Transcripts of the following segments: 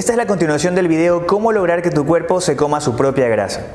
Esta es la continuación del video Cómo lograr que tu cuerpo se coma su propia grasa.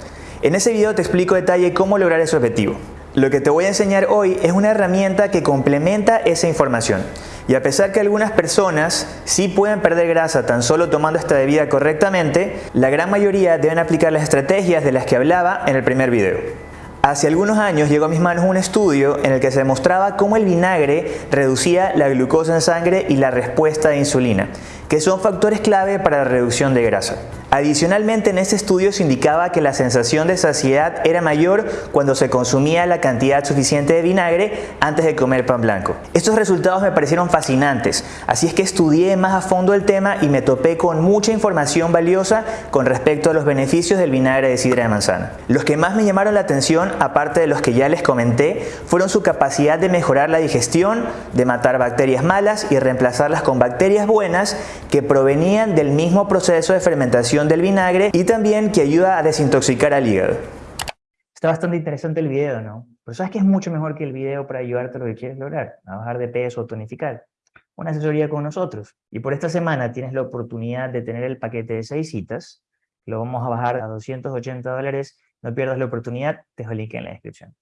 En ese video te explico detalle cómo lograr ese objetivo. Lo que te voy a enseñar hoy es una herramienta que complementa esa información. Y a pesar que algunas personas sí pueden perder grasa tan solo tomando esta bebida correctamente, la gran mayoría deben aplicar las estrategias de las que hablaba en el primer video. Hace algunos años llegó a mis manos un estudio en el que se demostraba cómo el vinagre reducía la glucosa en sangre y la respuesta de insulina, que son factores clave para la reducción de grasa. Adicionalmente en este estudio se indicaba que la sensación de saciedad era mayor cuando se consumía la cantidad suficiente de vinagre antes de comer pan blanco. Estos resultados me parecieron fascinantes, así es que estudié más a fondo el tema y me topé con mucha información valiosa con respecto a los beneficios del vinagre de sidra de manzana. Los que más me llamaron la atención, aparte de los que ya les comenté, fueron su capacidad de mejorar la digestión, de matar bacterias malas y reemplazarlas con bacterias buenas que provenían del mismo proceso de fermentación del vinagre y también que ayuda a desintoxicar al hígado. Está bastante interesante el video, ¿no? Pero sabes que es mucho mejor que el video para ayudarte a lo que quieres lograr, a bajar de peso o tonificar. Una asesoría con nosotros. Y por esta semana tienes la oportunidad de tener el paquete de seis citas. Lo vamos a bajar a 280 dólares. No pierdas la oportunidad, te dejo el link en la descripción.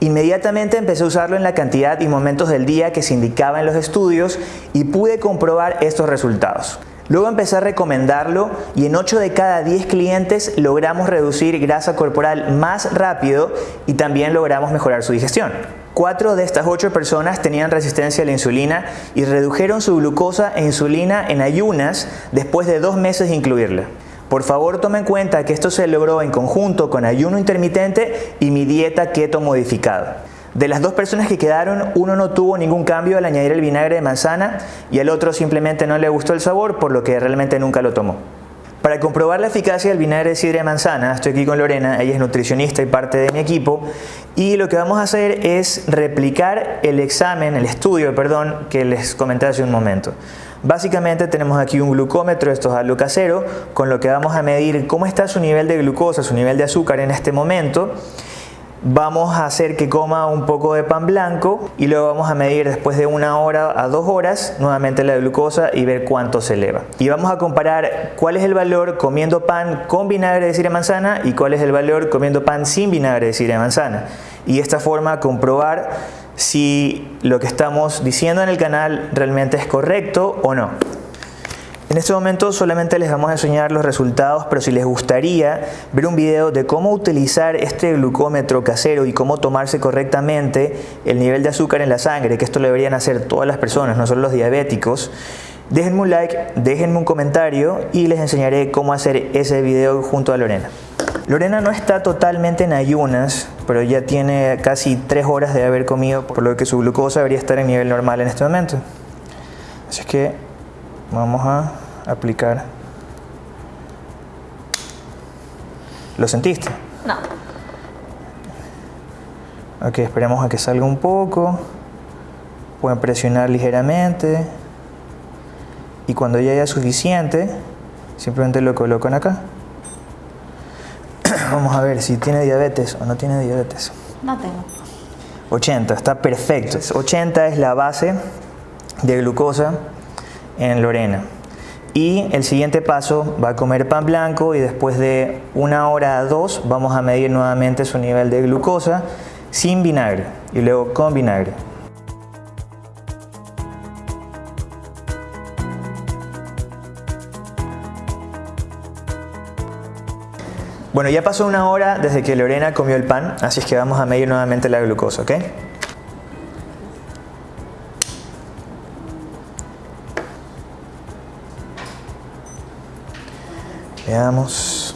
Inmediatamente empecé a usarlo en la cantidad y momentos del día que se indicaba en los estudios y pude comprobar estos resultados. Luego empecé a recomendarlo y en 8 de cada 10 clientes logramos reducir grasa corporal más rápido y también logramos mejorar su digestión. 4 de estas 8 personas tenían resistencia a la insulina y redujeron su glucosa e insulina en ayunas después de dos meses de incluirla. Por favor tome en cuenta que esto se logró en conjunto con ayuno intermitente y mi dieta keto modificada. De las dos personas que quedaron, uno no tuvo ningún cambio al añadir el vinagre de manzana y el otro simplemente no le gustó el sabor, por lo que realmente nunca lo tomó. Para comprobar la eficacia del vinagre de sidra de manzana, estoy aquí con Lorena, ella es nutricionista y parte de mi equipo, y lo que vamos a hacer es replicar el examen, el estudio, perdón, que les comenté hace un momento. Básicamente tenemos aquí un glucómetro, esto es algo casero, con lo que vamos a medir cómo está su nivel de glucosa, su nivel de azúcar en este momento, Vamos a hacer que coma un poco de pan blanco y luego vamos a medir después de una hora a dos horas nuevamente la glucosa y ver cuánto se eleva. Y vamos a comparar cuál es el valor comiendo pan con vinagre de sidra de manzana y cuál es el valor comiendo pan sin vinagre de sidra de manzana. Y de esta forma comprobar si lo que estamos diciendo en el canal realmente es correcto o no. En este momento solamente les vamos a enseñar los resultados, pero si les gustaría ver un video de cómo utilizar este glucómetro casero y cómo tomarse correctamente el nivel de azúcar en la sangre, que esto lo deberían hacer todas las personas, no solo los diabéticos, déjenme un like, déjenme un comentario y les enseñaré cómo hacer ese video junto a Lorena. Lorena no está totalmente en ayunas, pero ya tiene casi 3 horas de haber comido, por lo que su glucosa debería estar en nivel normal en este momento. Así que vamos a aplicar. ¿Lo sentiste? No. Ok, esperemos a que salga un poco. Pueden presionar ligeramente. Y cuando ya haya suficiente, simplemente lo colocan acá. Vamos a ver si tiene diabetes o no tiene diabetes. No tengo. 80, está perfecto. 80 es la base de glucosa en Lorena. Y el siguiente paso va a comer pan blanco y después de una hora a dos vamos a medir nuevamente su nivel de glucosa sin vinagre y luego con vinagre. Bueno, ya pasó una hora desde que Lorena comió el pan, así es que vamos a medir nuevamente la glucosa, ¿ok? Veamos.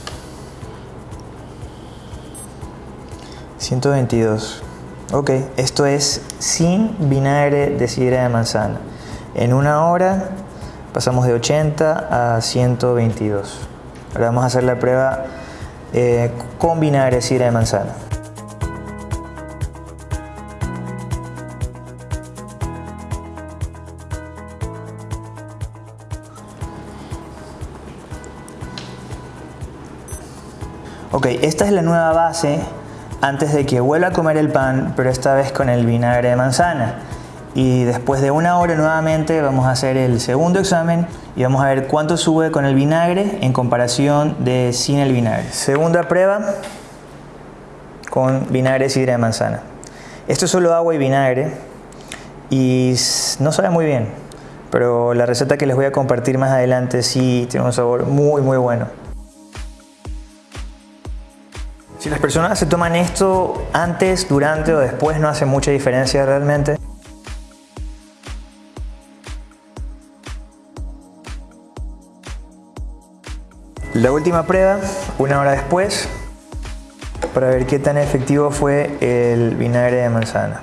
122. Ok, esto es sin vinagre de sidra de manzana. En una hora pasamos de 80 a 122. Ahora vamos a hacer la prueba eh, con vinagre de sidra de manzana. Ok, esta es la nueva base antes de que vuelva a comer el pan, pero esta vez con el vinagre de manzana. y después de una hora nuevamente vamos a hacer el segundo examen y vamos a ver cuánto sube con el vinagre en comparación de sin el vinagre. Segunda prueba con vinagre sidra de manzana. Esto es solo agua y vinagre y no sabe muy bien, pero la receta que les voy a compartir más adelante sí tiene un sabor muy muy bueno. Si las personas se toman esto antes, durante o después no hace mucha diferencia realmente. La última prueba, una hora después, para ver qué tan efectivo fue el vinagre de manzana.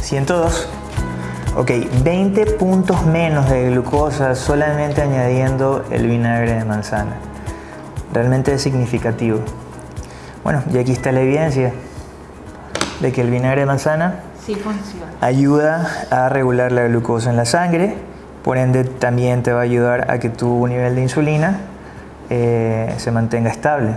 ¿102? Ok, 20 puntos menos de glucosa solamente añadiendo el vinagre de manzana. Realmente es significativo. Bueno, y aquí está la evidencia de que el vinagre de manzana ayuda a regular la glucosa en la sangre, por ende también te va a ayudar a que tu nivel de insulina eh, se mantenga estable.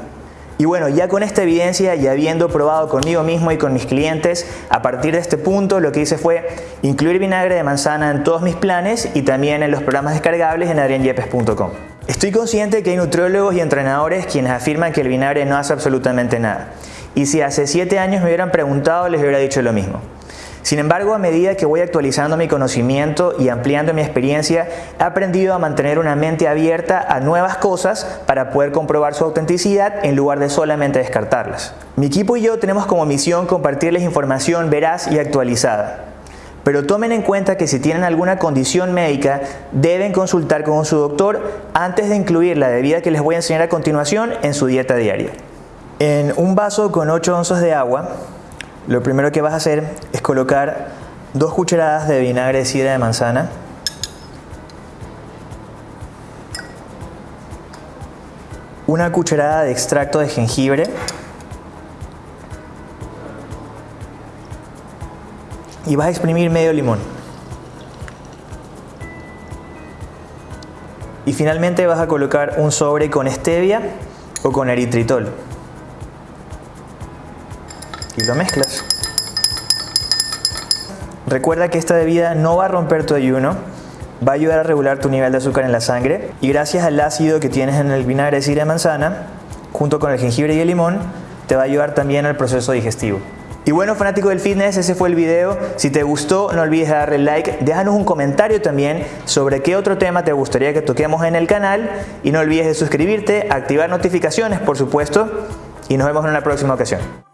Y bueno, ya con esta evidencia y habiendo probado conmigo mismo y con mis clientes, a partir de este punto lo que hice fue incluir vinagre de manzana en todos mis planes y también en los programas descargables en adrianyepes.com. Estoy consciente que hay nutriólogos y entrenadores quienes afirman que el vinagre no hace absolutamente nada. Y si hace 7 años me hubieran preguntado, les hubiera dicho lo mismo. Sin embargo, a medida que voy actualizando mi conocimiento y ampliando mi experiencia, he aprendido a mantener una mente abierta a nuevas cosas para poder comprobar su autenticidad en lugar de solamente descartarlas. Mi equipo y yo tenemos como misión compartirles información veraz y actualizada. Pero tomen en cuenta que si tienen alguna condición médica, deben consultar con su doctor antes de incluir la bebida que les voy a enseñar a continuación en su dieta diaria. En un vaso con 8 onzas de agua, lo primero que vas a hacer es colocar dos cucharadas de vinagre de sidra de manzana, una cucharada de extracto de jengibre. Y vas a exprimir medio limón. Y finalmente vas a colocar un sobre con stevia o con eritritol y lo mezclas. Recuerda que esta bebida no va a romper tu ayuno, va a ayudar a regular tu nivel de azúcar en la sangre y gracias al ácido que tienes en el vinagre de sidra de manzana, junto con el jengibre y el limón, te va a ayudar también al proceso digestivo. Y bueno, fanático del fitness, ese fue el video. Si te gustó, no olvides darle like. Déjanos un comentario también sobre qué otro tema te gustaría que toquemos en el canal. Y no olvides de suscribirte, activar notificaciones, por supuesto. Y nos vemos en una próxima ocasión.